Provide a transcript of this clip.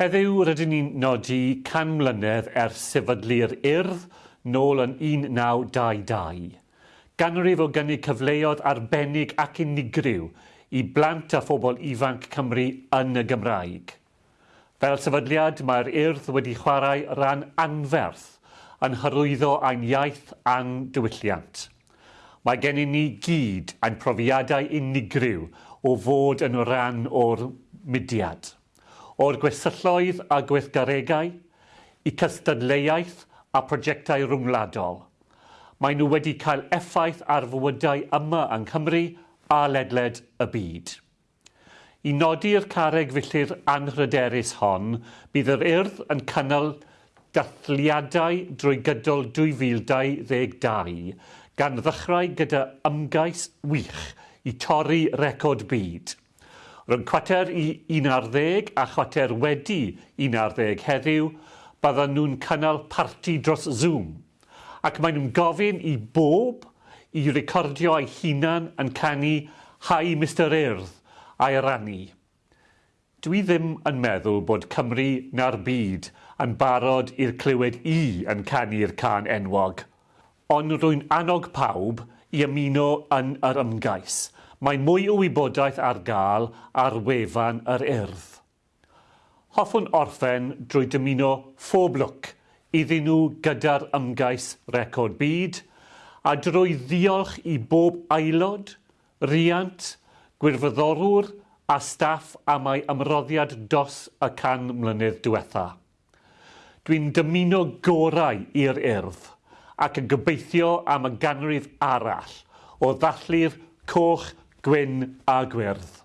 Heddiw rydyn ni'n nodi can mlynedd ers sefydlu'r urdd nôl yn 1922. Ganrif o gynnig cyfleoedd arbennig ac unigryw i blant a phobl ifanc Cymru yn y Gymraeg. Fel sefydliad, mae'r urdd wedi chwarae ran anferth yn hyrwyddo ein iaith a'n diwylliant. Mae gen i ni gyd ein profiadau unigryw o fod yn rhan o'r mudiad o'r gwesylloedd a gweithgaregau i cystadleuaeth a prosiectau rhwngwladol. Mae nhw wedi cael effaith ar fywydau yma yng Nghymru a ledled y byd. I nodi'r carreg filltir anhryderus hon, bydd yr urdd yn cynnal dathliadau drwy gydol 2022 gan ddechrau gyda ymgais wych i torri record byd. Rhwng chwater i 11 a chwater wedi 11 heddiw, byddan nhw'n cynnal parti dros Zoom. Ac maen nhw'n gofyn i bob i recordio eu hunan yn canu Hi Mr Urdd a'i rannu. Dwi ddim yn meddwl bod Cymru na'r byd yn barod i'r clywed i yn canu'r can enwog, ond rwy'n annog pawb i ymuno yn yr ymgais – Mae mwy o wybodaeth ar gael ar wefan yr urdd. Hoffwn orffen drwy dymuno phob lwc iddyn nhw gyda'r ymgais record byd a drwy ddiolch i bob aelod, riant, gwirfoddorwr a staff am ei ymroddiad dos y can mlynedd diwetha. Dwi'n dymuno gorau i'r urdd ac yn gobeithio am y ganrif arall o ddallu'r coch gwyn a gwyrdd.